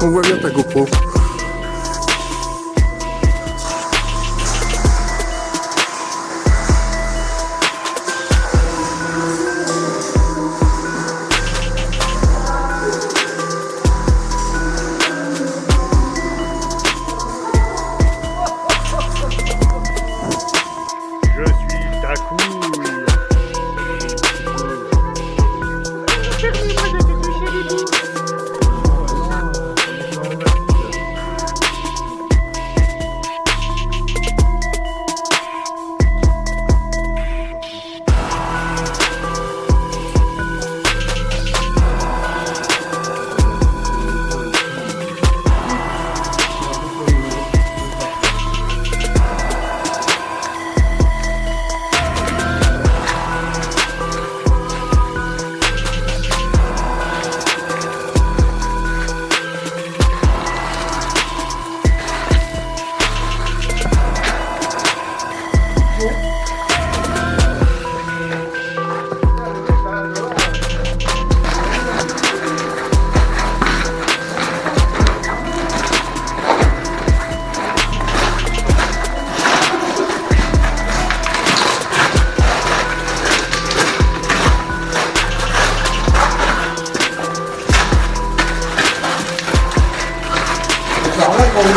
con that goop cupo.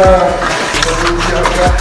La